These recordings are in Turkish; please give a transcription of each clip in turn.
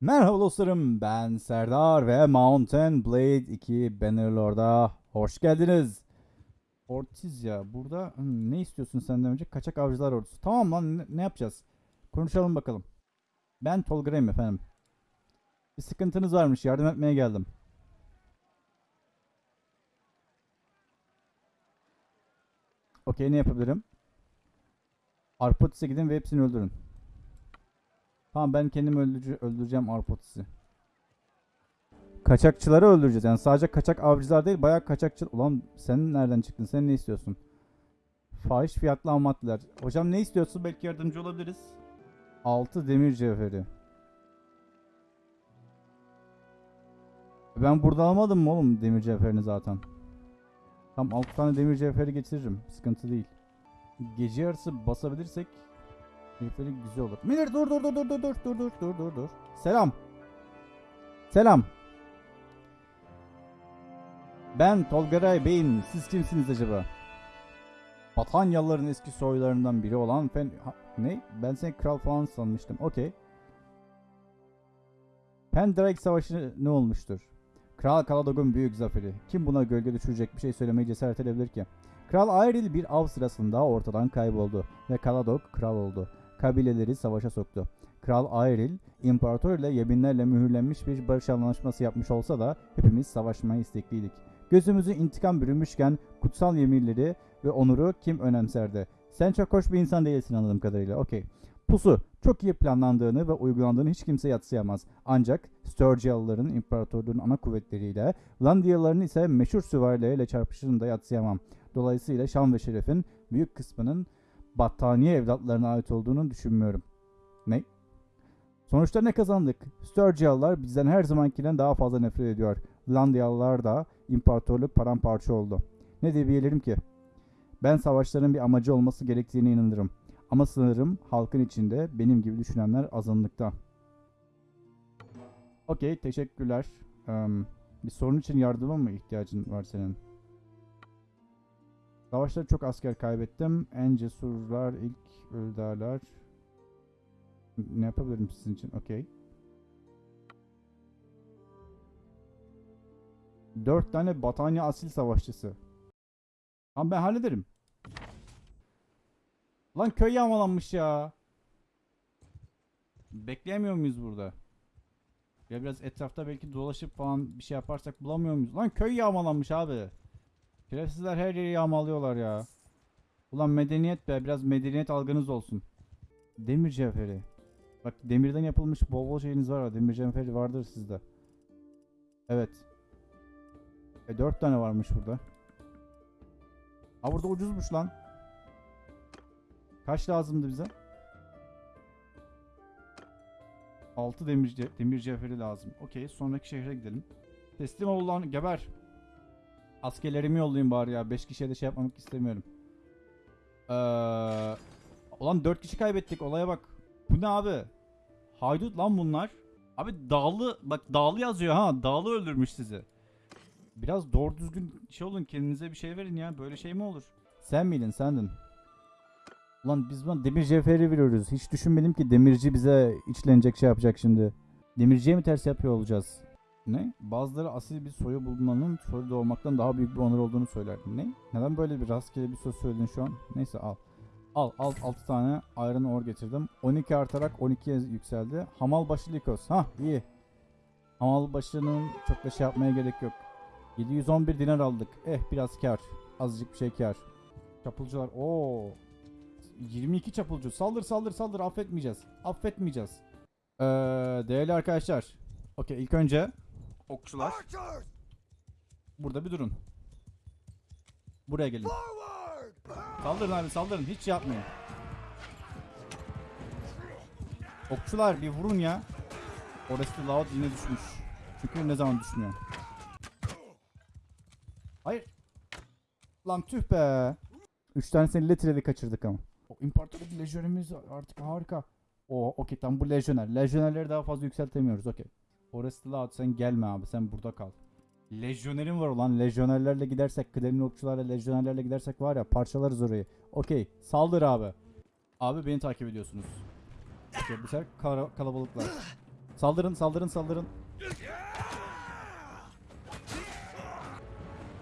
Merhaba dostlarım ben Serdar ve Mountain Blade 2 Bannerlord'a hoş geldiniz. Ortiz ya burada hmm, ne istiyorsun senden önce? Kaçak avcılar ordusu. Tamam lan ne, yapacağız? Konuşalım bakalım. Ben Tolgra'yım efendim. Bir sıkıntınız varmış yardım etmeye geldim. Okey ne yapabilirim? Arpotis'e gidin ve hepsini öldürün. Tamam ben kendim öldürece- öldüreceğim Arpotis'i. Kaçakçıları öldüreceğiz. Yani sadece kaçak avcılar değil bayağı kaçakçı... Ulan sen nereden çıktın? Sen ne istiyorsun? Fahiş fiyatlı maddeler. Hocam ne istiyorsun? Belki yardımcı olabiliriz. 6 demir cevheri. Ben burada almadım mı oğlum demir cevherini zaten? Tam 6 tane demir cevheri getiririm. Sıkıntı değil. Gece yarısı basabilirsek Herifleri güzel olur. Miller dur dur dur dur dur dur dur dur dur dur dur. Selam. Selam. Ben Tolgaray Bey'im. Siz kimsiniz acaba? Batanyalıların eski soylarından biri olan Fen... Ha, ne? Ben seni kral falan sanmıştım. Okey. Pendrake Savaşı ne olmuştur? Kral Kaladog'un büyük zaferi. Kim buna gölge düşürecek bir şey söylemeye cesaret edebilir ki? Kral Ayril bir av sırasında ortadan kayboldu ve Kaladog kral oldu kabileleri savaşa soktu. Kral Ayril, imparator ile yeminlerle mühürlenmiş bir barış anlaşması yapmış olsa da hepimiz savaşmaya istekliydik. Gözümüzü intikam bürünmüşken kutsal yeminleri ve onuru kim önemserdi? Sen çok hoş bir insan değilsin anladığım kadarıyla. Okey. Pusu, çok iyi planlandığını ve uygulandığını hiç kimse yatsıyamaz. Ancak Sturgialıların imparatorluğun ana kuvvetleriyle, Landiyalıların ise meşhur süvarileriyle çarpışını da yatsıyamam. Dolayısıyla şan ve şerefin büyük kısmının battaniye evlatlarına ait olduğunu düşünmüyorum. Ne? Sonuçta ne kazandık? Sturgialılar bizden her zamankinden daha fazla nefret ediyor. Landiyalılar da imparatorluk paramparça oldu. Ne diyebilirim ki? Ben savaşların bir amacı olması gerektiğine inanırım. Ama sanırım halkın içinde benim gibi düşünenler azınlıkta. Okey, teşekkürler. Em, bir sorun için yardıma mı ihtiyacın var senin? Savaşta çok asker kaybettim. En cesurlar ilk öldarlar. Ne yapabilirim sizin için? Okey. Dört tane Batanya asil savaşçısı. Tamam ben hallederim. Lan köy yağmalanmış ya. Bekleyemiyor muyuz burada? Ya biraz etrafta belki dolaşıp falan bir şey yaparsak bulamıyor muyuz? Lan köy yağmalanmış abi. Şerefsizler her yeri yağmalıyorlar ya. Ulan medeniyet be biraz medeniyet algınız olsun. Demir cevheri. Bak demirden yapılmış bol bol şeyiniz var. Demir cevheri vardır sizde. Evet. E dört tane varmış burada. Ha burada ucuzmuş lan. Kaç lazımdı bize? 6 demir, demir cevheri lazım. Okey sonraki şehre gidelim. Teslim ol lan geber. Askerlerimi yollayayım bari ya. 5 kişiye de şey yapmamak istemiyorum. Ee, ulan 4 kişi kaybettik. Olaya bak. Bu ne abi? Haydut lan bunlar. Abi dağlı bak dağlı yazıyor ha. Dağlı öldürmüş sizi. Biraz doğru düzgün şey olun kendinize bir şey verin ya. Böyle şey mi olur? Sen miydin sendin? Ulan biz buna demir cevheri veriyoruz. Hiç düşünmedim ki demirci bize içlenecek şey yapacak şimdi. Demirciye mi ters yapıyor olacağız? Ne? Bazıları asil bir soyu bulmanın soylu doğmaktan daha büyük bir onur olduğunu söylerdi. Ne? Neden böyle bir rastgele bir söz söyledin şu an? Neyse al. Al al 6 tane iron ore getirdim. 12 artarak 12'ye yükseldi. Hamal başı Likos. Hah iyi. Hamal başının çok da şey yapmaya gerek yok. 711 dinar aldık. Eh biraz kar. Azıcık bir şey kar. Çapulcular. Oo. 22 çapulcu. Saldır saldır saldır affetmeyeceğiz. Affetmeyeceğiz. Ee, değerli arkadaşlar. Okey ilk önce okçular. Burada bir durun. Buraya gelin. Saldırın abi saldırın. Hiç şey yapmayın. Okçular bir vurun ya. Orası da loud yine düşmüş. Çünkü ne zaman düşmüyor. Hayır. Lan tüh be. Üç tanesini litreli kaçırdık ama. O imparatorluk lejyonimiz artık harika. O okey tam bu lejyoner. Lejyonerleri daha fazla yükseltemiyoruz okey. Orası loud sen gelme abi sen burada kal. Lejyonerim var ulan lejyonerlerle gidersek kıdemli okçularla lejyonerlerle gidersek var ya parçalarız orayı. Okey saldır abi. Abi beni takip ediyorsunuz. Okey bu sefer kalabalıklar. Saldırın saldırın saldırın.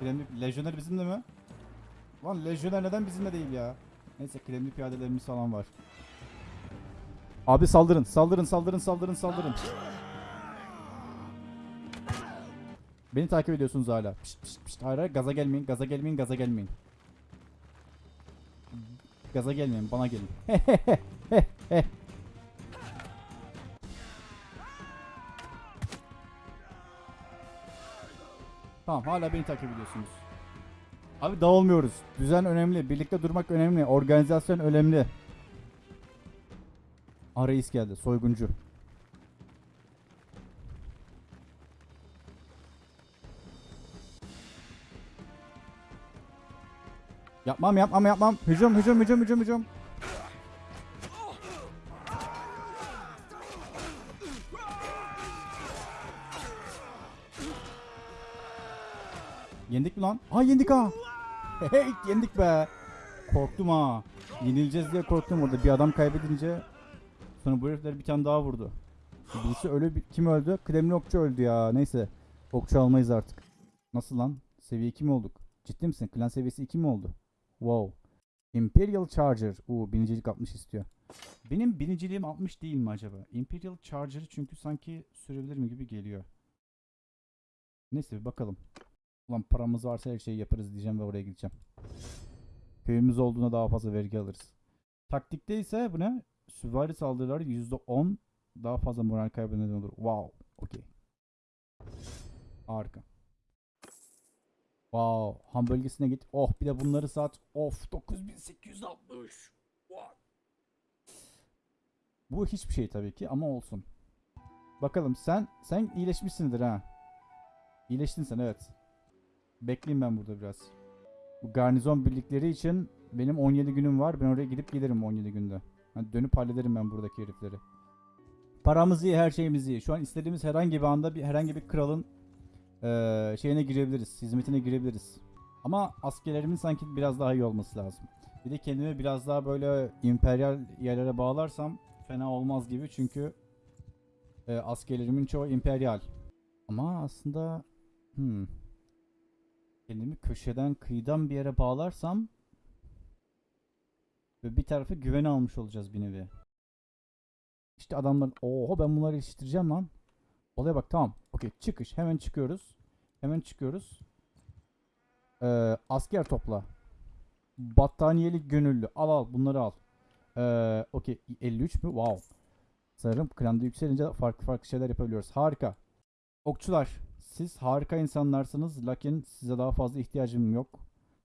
Kremli lejyoner bizimle mi? Lan lejyoner neden bizimle değil ya? Neyse kremli piyadelerimiz falan var. Abi saldırın saldırın saldırın saldırın saldırın. Beni takip ediyorsunuz hala. Pişt, pişt, pişt. Hayır hayır gaza gelmeyin gaza gelmeyin gaza gelmeyin. Gaza gelmeyin bana gelin. Tamam hala beni takip ediyorsunuz. Abi dağılmıyoruz. Düzen önemli. Birlikte durmak önemli. Organizasyon önemli. Reis geldi. Soyguncu. Yapmam yapmam yapmam. Hücum hücum hücum hücum hücum. Yendik mi lan? Ha yendik ha. Hey yendik be. Korktum ha. Yenileceğiz diye korktum orada. Bir adam kaybedince sonra bu herifler bir tane daha vurdu. Birisi ölü kim öldü? Kıdemli okçu öldü ya. Neyse. Okçu almayız artık. Nasıl lan? Seviye 2 mi olduk? Ciddi misin? Klan seviyesi 2 mi oldu? Wow. Imperial Charger. Uuu binicilik 60 istiyor. Benim biniciliğim 60 değil mi acaba? Imperial Charger'ı çünkü sanki sürebilir mi gibi geliyor. Neyse bir bakalım. Ulan paramız varsa her şeyi yaparız diyeceğim ve oraya gideceğim. Köyümüz olduğuna daha fazla vergi alırız. Taktikte ise bu ne? Süvari saldırıları %10 daha fazla moral kaybı neden olur. Wow. Okey. Harika. Wow. Ham bölgesine git. Oh bir de bunları sat. Of 9860. Wow. Bu hiçbir şey tabii ki ama olsun. Bakalım sen sen iyileşmişsindir ha. İyileştin sen evet. Bekleyeyim ben burada biraz. Bu garnizon birlikleri için benim 17 günüm var. Ben oraya gidip gelirim 17 günde. Hani dönüp hallederim ben buradaki herifleri. Paramız iyi, her şeyimiz iyi. Şu an istediğimiz herhangi bir anda bir herhangi bir kralın eee, şeyine girebiliriz, hizmetine girebiliriz. Ama askerlerimin sanki biraz daha iyi olması lazım. Bir de kendimi biraz daha böyle emperyal yerlere bağlarsam fena olmaz gibi çünkü eee, askerlerimin çoğu emperyal. Ama aslında hmm, kendimi köşeden kıyıdan bir yere bağlarsam ve bir tarafı güvene almış olacağız bir nevi. İşte adamlar oho ben bunları yetiştireceğim lan. Olaya bak tamam. Okey çıkış hemen çıkıyoruz. Hemen çıkıyoruz. Ee, asker topla. Battaniyeli gönüllü. Al al bunları al. Ee, Okey 53 mü? Wow. Sanırım klanda yükselince farklı farklı şeyler yapabiliyoruz. Harika. Okçular siz harika insanlarsınız lakin size daha fazla ihtiyacım yok.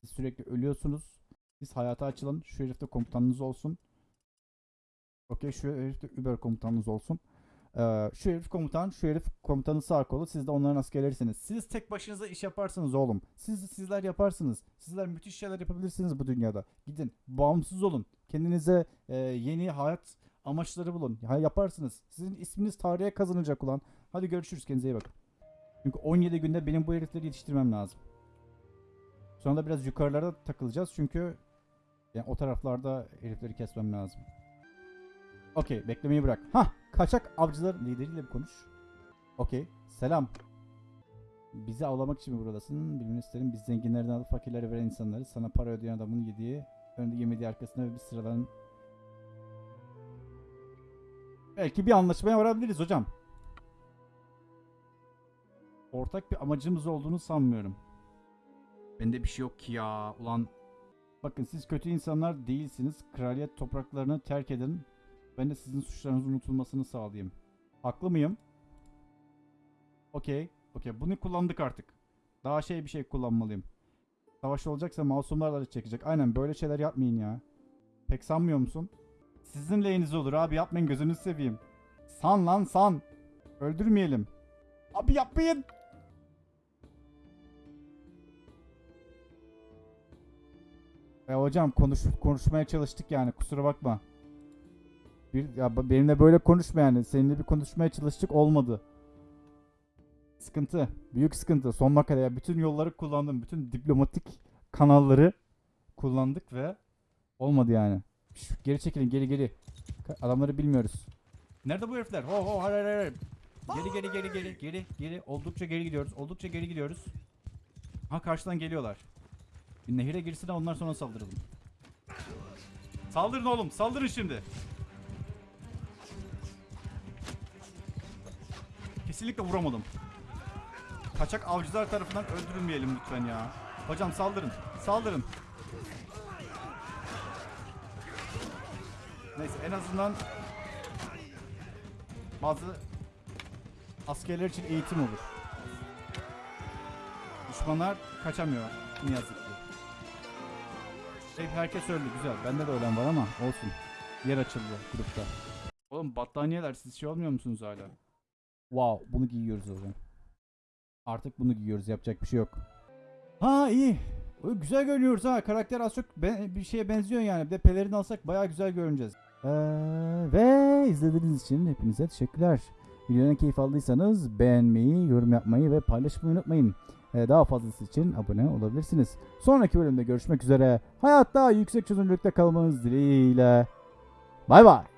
Siz sürekli ölüyorsunuz. Siz hayata açılın. Şu herifte komutanınız olsun. Okey şu herifte Uber komutanınız olsun. Ee, şu herif komutan, şu herif komutanın sağ kolu. Siz de onların askerlerisiniz. Siz tek başınıza iş yaparsınız oğlum. Siz sizler yaparsınız. Sizler müthiş şeyler yapabilirsiniz bu dünyada. Gidin, bağımsız olun. Kendinize e, yeni hayat amaçları bulun. Ya, yaparsınız. Sizin isminiz tarihe kazanacak ulan. Hadi görüşürüz. Kendinize iyi bakın. Çünkü 17 günde benim bu herifleri yetiştirmem lazım. Sonra da biraz yukarılara takılacağız çünkü yani o taraflarda herifleri kesmem lazım. Okey beklemeyi bırak. Hah kaçak avcılar lideriyle bir konuş. Okey selam. Bizi avlamak için mi buradasın? Bilmeni isterim. Biz zenginlerden alıp fakirlere veren insanları sana para ödeyen adamın yediği önde yemediği arkasında ve bir sıradan Belki bir anlaşmaya varabiliriz hocam. Ortak bir amacımız olduğunu sanmıyorum. Bende bir şey yok ki ya. Ulan bakın siz kötü insanlar değilsiniz. Kraliyet topraklarını terk edin. Ben de sizin suçlarınızın unutulmasını sağlayayım. Haklı mıyım? Okey. Okey. Bunu kullandık artık. Daha şey bir şey kullanmalıyım. Savaş olacaksa masumlarla da çekecek. Aynen böyle şeyler yapmayın ya. Pek sanmıyor musun? Sizin lehiniz olur abi yapmayın gözünüzü seveyim. San lan san. Öldürmeyelim. Abi yapmayın. E hocam konuş konuşmaya çalıştık yani kusura bakma. Bir ya benimle böyle konuşma yani. Seninle bir konuşmaya çalıştık olmadı. Sıkıntı. Büyük sıkıntı. Sonuna kadar ya bütün yolları kullandım. Bütün diplomatik kanalları kullandık ve olmadı yani. Şş, geri çekilin geri geri. Adamları bilmiyoruz. Nerede bu herifler? Ho ho hayır hayır. Geri geri geri geri geri geri. Oldukça geri gidiyoruz. Oldukça geri gidiyoruz. Ha karşıdan geliyorlar. Bir nehire girsin ondan sonra saldıralım. Saldırın oğlum. Saldırın şimdi. Kesinlikle vuramadım. Kaçak avcılar tarafından öldürülmeyelim lütfen ya. Hocam saldırın. Saldırın. Neyse en azından bazı askerler için eğitim olur. Düşmanlar kaçamıyor ne yazık ki. Hep herkes öldü güzel. Bende de ölen var ama olsun. Yer açıldı grupta. Oğlum battaniyeler siz şey olmuyor musunuz hala? Wow bunu giyiyoruz zaman. Artık bunu giyiyoruz yapacak bir şey yok. Ha iyi. Güzel görünüyoruz ha. Karakter az çok bir şeye benziyor yani. Bir de pelerin alsak bayağı güzel görüneceğiz. Ee, ve izlediğiniz için hepinize teşekkürler. Videodan keyif aldıysanız beğenmeyi, yorum yapmayı ve paylaşmayı unutmayın. Ee, daha fazlası için abone olabilirsiniz. Sonraki bölümde görüşmek üzere. Hayatta yüksek çözünürlükte kalmanız dileğiyle. Bay bay.